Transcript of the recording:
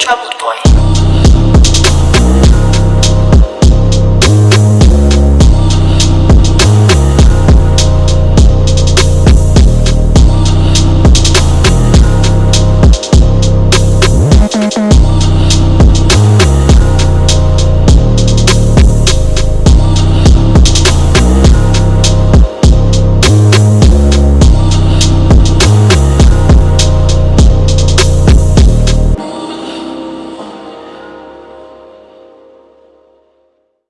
Trouble Boy.